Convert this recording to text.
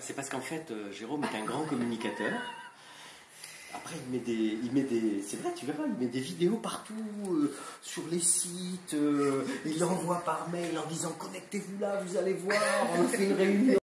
C'est parce qu'en fait, euh, Jérôme est un grand communicateur. Après, il met des, il met des, c'est vrai, tu verras, il met des vidéos partout euh, sur les sites. Euh, il l'envoie par mail en disant connectez-vous là, vous allez voir, on fait une réunion.